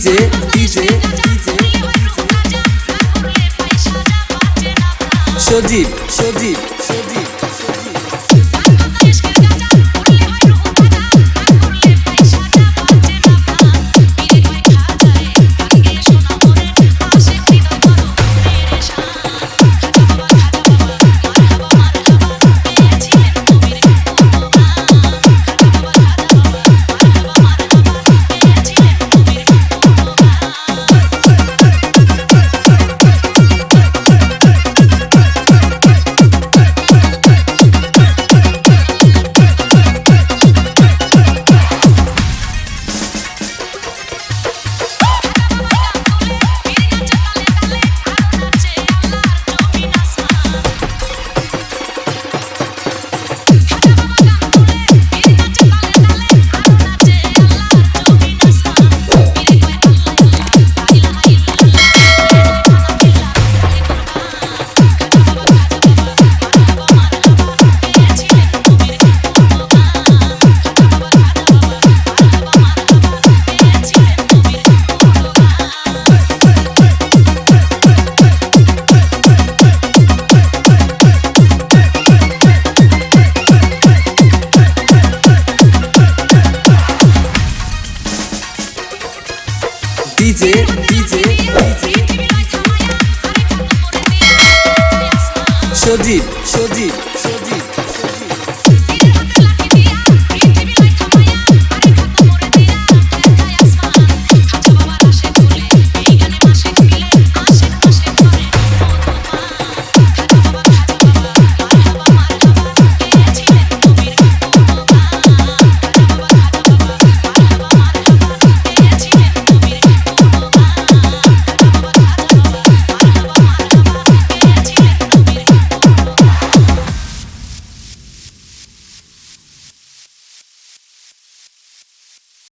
DJ, DJ, DJ. Show deep, show deep, show DJ, DJ, DJ. Sajib